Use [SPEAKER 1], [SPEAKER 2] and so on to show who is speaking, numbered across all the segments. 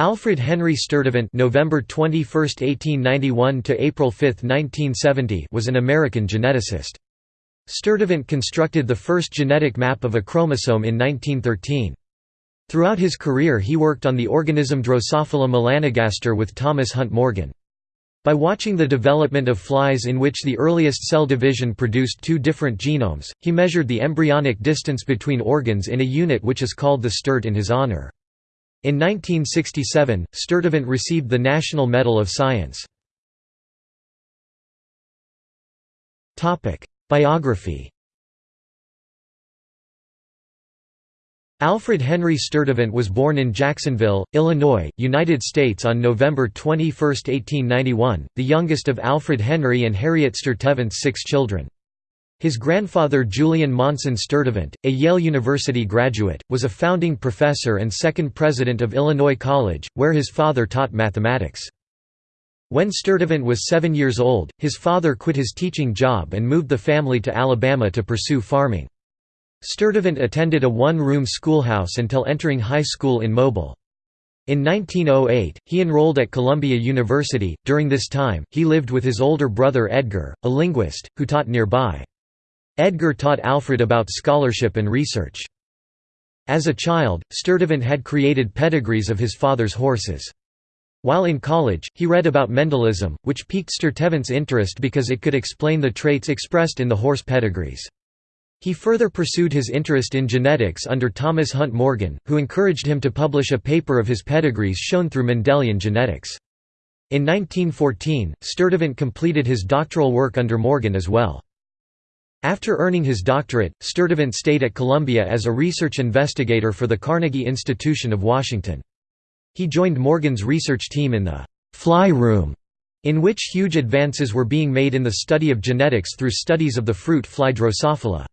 [SPEAKER 1] Alfred Henry Sturtevant November 21, 1891 to April 5, 1970 was an American geneticist. Sturtevant constructed the first genetic map of a chromosome in 1913. Throughout his career he worked on the organism Drosophila melanogaster with Thomas Hunt Morgan. By watching the development of flies in which the earliest cell division produced two different genomes, he measured the embryonic distance between organs in a unit which is called the sturt in his honor. In 1967, Sturtevant received the National Medal of Science. Biography Alfred Henry Sturtevant was born in Jacksonville, Illinois, United States on November 21, 1891, the youngest of Alfred Henry and Harriet Sturtevant's six children. His grandfather Julian Monson Sturtevant, a Yale University graduate, was a founding professor and second president of Illinois College, where his father taught mathematics. When Sturtevant was seven years old, his father quit his teaching job and moved the family to Alabama to pursue farming. Sturtevant attended a one-room schoolhouse until entering high school in Mobile. In 1908, he enrolled at Columbia University. During this time, he lived with his older brother Edgar, a linguist, who taught nearby. Edgar taught Alfred about scholarship and research. As a child, Sturtevant had created pedigrees of his father's horses. While in college, he read about Mendelism, which piqued Sturtevant's interest because it could explain the traits expressed in the horse pedigrees. He further pursued his interest in genetics under Thomas Hunt Morgan, who encouraged him to publish a paper of his pedigrees shown through Mendelian genetics. In 1914, Sturtevant completed his doctoral work under Morgan as well. After earning his doctorate, Sturtevant stayed at Columbia as a research investigator for the Carnegie Institution of Washington. He joined Morgan's research team in the «fly room», in which huge advances were being made in the study of genetics through studies of the fruit fly Drosophila.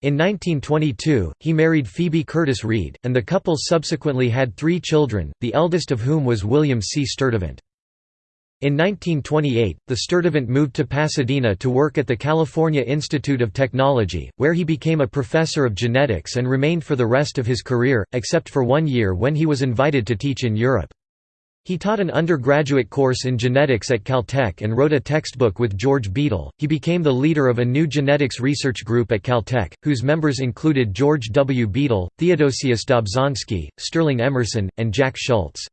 [SPEAKER 1] In 1922, he married Phoebe Curtis Reed, and the couple subsequently had three children, the eldest of whom was William C. Sturtevant. In 1928, the Sturtevant moved to Pasadena to work at the California Institute of Technology, where he became a professor of genetics and remained for the rest of his career, except for one year when he was invited to teach in Europe. He taught an undergraduate course in genetics at Caltech and wrote a textbook with George Beadle. He became the leader of a new genetics research group at Caltech, whose members included George W. Beadle, Theodosius Dobzhansky, Sterling Emerson, and Jack Schultz.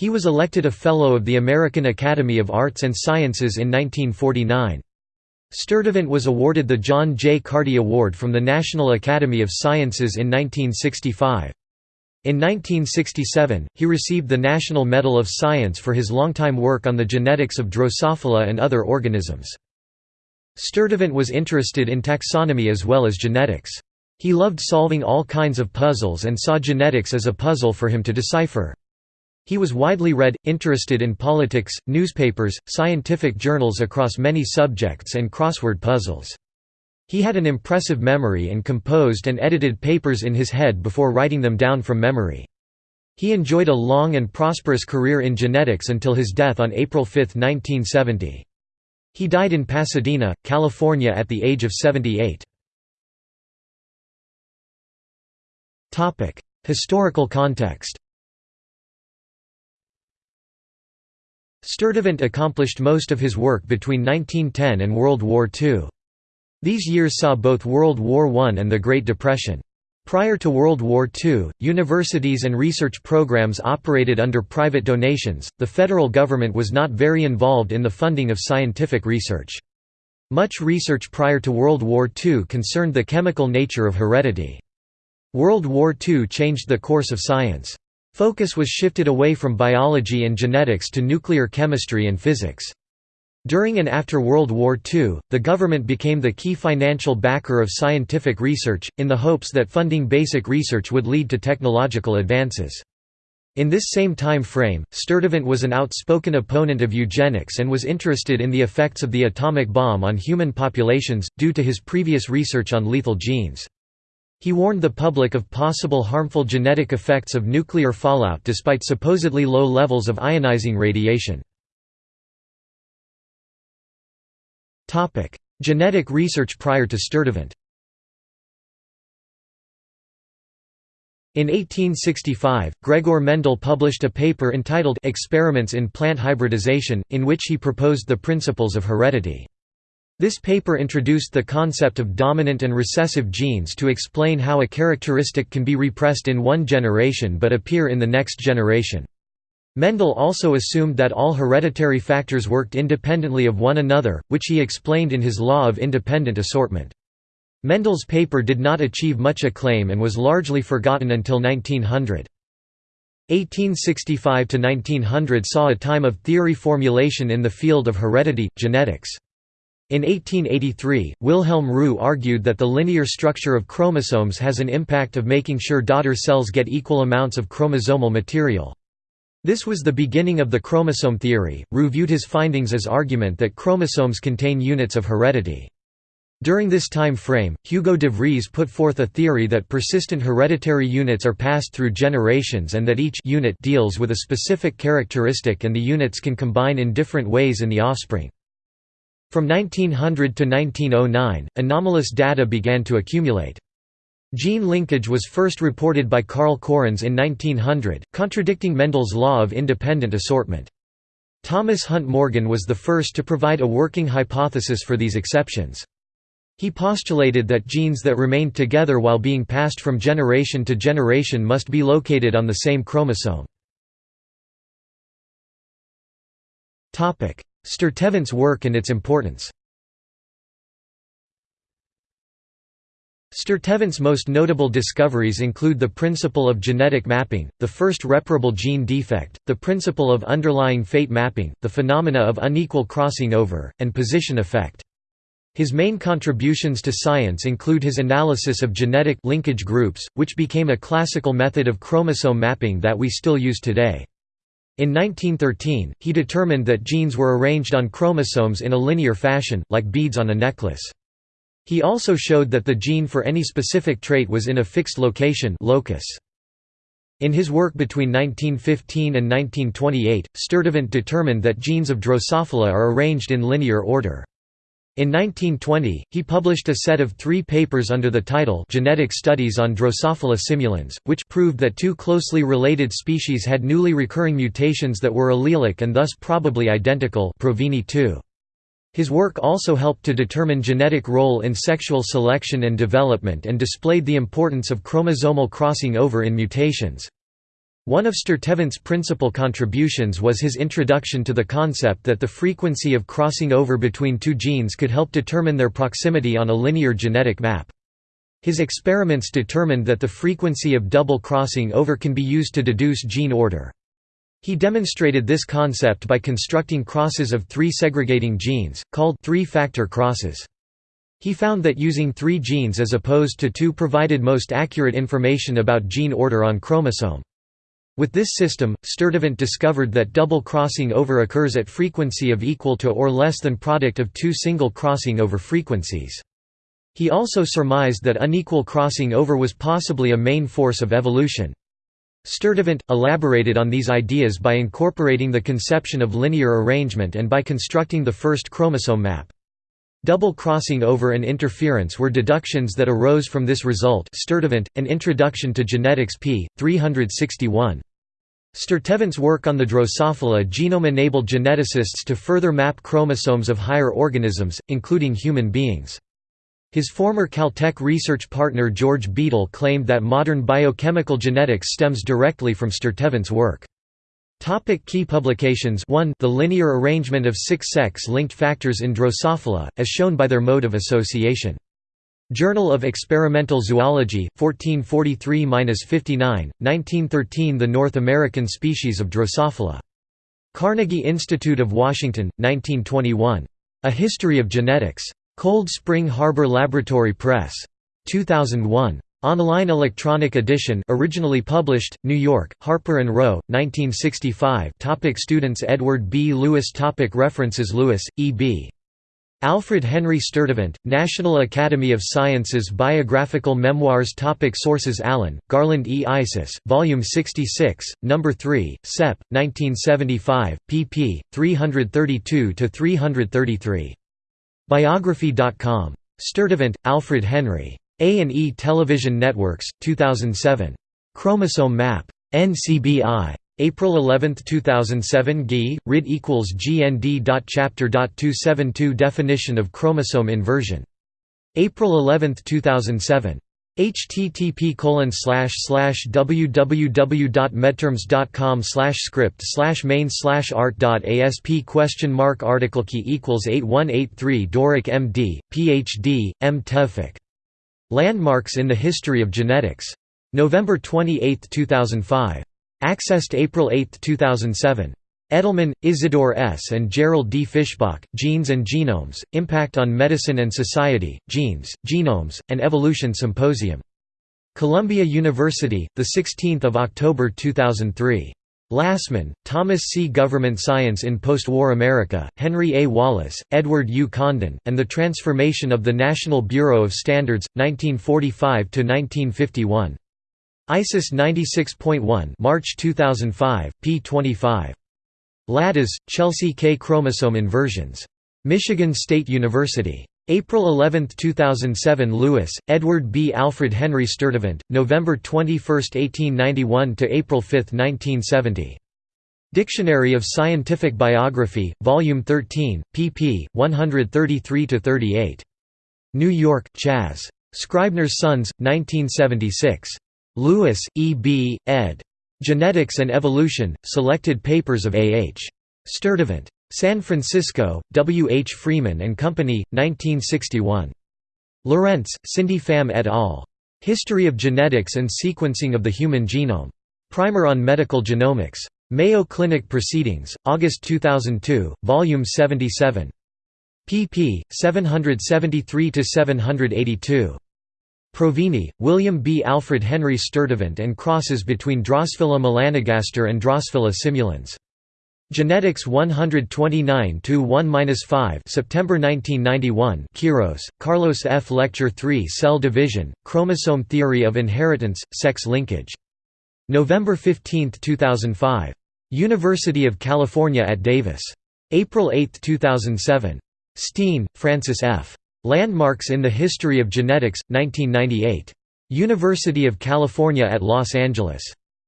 [SPEAKER 1] He was elected a Fellow of the American Academy of Arts and Sciences in 1949. Sturtevant was awarded the John J. Carty Award from the National Academy of Sciences in 1965. In 1967, he received the National Medal of Science for his longtime work on the genetics of Drosophila and other organisms. Sturtevant was interested in taxonomy as well as genetics. He loved solving all kinds of puzzles and saw genetics as a puzzle for him to decipher. He was widely read, interested in politics, newspapers, scientific journals across many subjects and crossword puzzles. He had an impressive memory and composed and edited papers in his head before writing them down from memory. He enjoyed a long and prosperous career in genetics until his death on April 5, 1970. He died in Pasadena, California at the age of 78. Historical context Sturtevant accomplished most of his work between 1910 and World War II. These years saw both World War I and the Great Depression. Prior to World War II, universities and research programs operated under private donations. The federal government was not very involved in the funding of scientific research. Much research prior to World War II concerned the chemical nature of heredity. World War II changed the course of science. Focus was shifted away from biology and genetics to nuclear chemistry and physics. During and after World War II, the government became the key financial backer of scientific research, in the hopes that funding basic research would lead to technological advances. In this same time frame, Sturtevant was an outspoken opponent of eugenics and was interested in the effects of the atomic bomb on human populations, due to his previous research on lethal genes. He warned the public of possible harmful genetic effects of nuclear fallout despite supposedly low levels of ionizing radiation. Genetic research prior to Sturtevant In 1865, Gregor Mendel published a paper entitled Experiments in Plant Hybridization, in which he proposed the principles of heredity. This paper introduced the concept of dominant and recessive genes to explain how a characteristic can be repressed in one generation but appear in the next generation. Mendel also assumed that all hereditary factors worked independently of one another, which he explained in his law of independent assortment. Mendel's paper did not achieve much acclaim and was largely forgotten until 1900. 1865 to 1900 saw a time of theory formulation in the field of heredity, genetics. In 1883, Wilhelm Roux argued that the linear structure of chromosomes has an impact of making sure daughter cells get equal amounts of chromosomal material. This was the beginning of the chromosome theory. Roux viewed his findings as argument that chromosomes contain units of heredity. During this time frame, Hugo de Vries put forth a theory that persistent hereditary units are passed through generations and that each unit deals with a specific characteristic and the units can combine in different ways in the offspring. From 1900 to 1909, anomalous data began to accumulate. Gene linkage was first reported by Carl Correns in 1900, contradicting Mendel's law of independent assortment. Thomas Hunt Morgan was the first to provide a working hypothesis for these exceptions. He postulated that genes that remained together while being passed from generation to generation must be located on the same chromosome. Sturtevant's work and its importance Sturtevant's most notable discoveries include the principle of genetic mapping, the first reparable gene defect, the principle of underlying fate mapping, the phenomena of unequal crossing over, and position effect. His main contributions to science include his analysis of genetic linkage groups, which became a classical method of chromosome mapping that we still use today. In 1913, he determined that genes were arranged on chromosomes in a linear fashion, like beads on a necklace. He also showed that the gene for any specific trait was in a fixed location locus. In his work between 1915 and 1928, Sturtevant determined that genes of Drosophila are arranged in linear order. In 1920, he published a set of three papers under the title Genetic Studies on Drosophila simulans, which proved that two closely related species had newly recurring mutations that were allelic and thus probably identical Provini 2. His work also helped to determine genetic role in sexual selection and development and displayed the importance of chromosomal crossing over in mutations. One of Sturtevant's principal contributions was his introduction to the concept that the frequency of crossing over between two genes could help determine their proximity on a linear genetic map. His experiments determined that the frequency of double crossing over can be used to deduce gene order. He demonstrated this concept by constructing crosses of three segregating genes, called three-factor crosses. He found that using three genes as opposed to two provided most accurate information about gene order on chromosome. With this system, Sturtevant discovered that double crossing over occurs at frequency of equal to or less than product of two single crossing over frequencies. He also surmised that unequal crossing over was possibly a main force of evolution. Sturtevant, elaborated on these ideas by incorporating the conception of linear arrangement and by constructing the first chromosome map. Double crossing over and interference were deductions that arose from this result Sturtevant, An Introduction to Genetics p. 361. Sturtevant's work on the Drosophila genome enabled geneticists to further map chromosomes of higher organisms, including human beings. His former Caltech research partner George Beadle claimed that modern biochemical genetics stems directly from Sturtevant's work. Topic key publications 1 The linear arrangement of six sex-linked factors in Drosophila, as shown by their mode of association. Journal of Experimental Zoology, 1443–59, 1913 The North American species of Drosophila. Carnegie Institute of Washington, 1921. A History of Genetics. Cold Spring Harbor Laboratory Press. 2001. Online electronic edition originally published, New York, Harper & Row, 1965 topic Students Edward B. Lewis topic References Lewis, E. B. Alfred Henry Sturtevant, National Academy of Sciences Biographical Memoirs Topic Sources Allen, Garland E. Isis, Volume 66, No. 3, Sep. 1975, pp. 332–333. Biography.com. Sturtevant, Alfred Henry. A&E Television Networks, 2007. Chromosome map. NCBI. April 11, 2007 GI, RID equals GND.chapter.272 Definition of chromosome inversion. April 11, 2007 http slash slash www.medterms.com slash script slash main slash art.asp question mark article key equals 8183 Dorak MD, PhD, M. Tevfik. Landmarks in the History of Genetics. November 28, 2005. Accessed April 8, 2007. Edelman, Isidore S. and Gerald D. Fischbach, Genes and Genomes, Impact on Medicine and Society, Genes, Genomes, and Evolution Symposium. Columbia University, 16 October 2003. Lassman, Thomas C. Government Science in Post-War America, Henry A. Wallace, Edward U. Condon, and the Transformation of the National Bureau of Standards, 1945–1951. ISIS 96.1 March 2005, p. 25. Laddis, Chelsea K. Chromosome inversions. Michigan State University. April 11, 2007 Lewis, Edward B. Alfred Henry Sturtevant, November 21, 1891 to April 5, 1970. Dictionary of Scientific Biography, Volume 13, pp. 133–38. New York, Chas. Scribner's Sons, 1976. Lewis, E. B., ed. Genetics and Evolution, Selected Papers of A. H. Sturtevant. San Francisco, W. H. Freeman and Company, 1961. Lorentz, Cindy Pham et al. History of Genetics and Sequencing of the Human Genome. Primer on Medical Genomics. Mayo Clinic Proceedings, August 2002, Volume 77. pp. 773–782. Provini, William B. Alfred Henry Sturtevant and crosses between Drosophila melanogaster and Drosophila simulans. Genetics 129-1-5 September 1991 Quiros, Carlos F. Lecture 3 Cell Division, Chromosome Theory of Inheritance, Sex Linkage. November 15, 2005. University of California at Davis. April 8, 2007. Steen, Francis F. Landmarks in the History of Genetics, 1998. University of California at Los Angeles.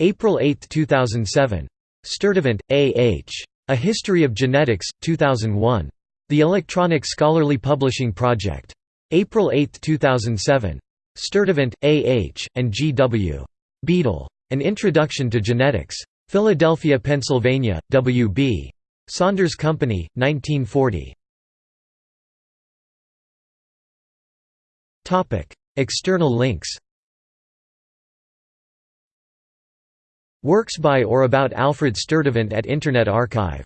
[SPEAKER 1] April 8, 2007. Sturtevant, A. H. A History of Genetics, 2001. The Electronic Scholarly Publishing Project. April 8, 2007. Sturtevant, A. H., and G. W. Beadle. An Introduction to Genetics. Philadelphia, Pennsylvania, W. B. Saunders Company, 1940. External links Works by or about Alfred Sturtevant at Internet Archive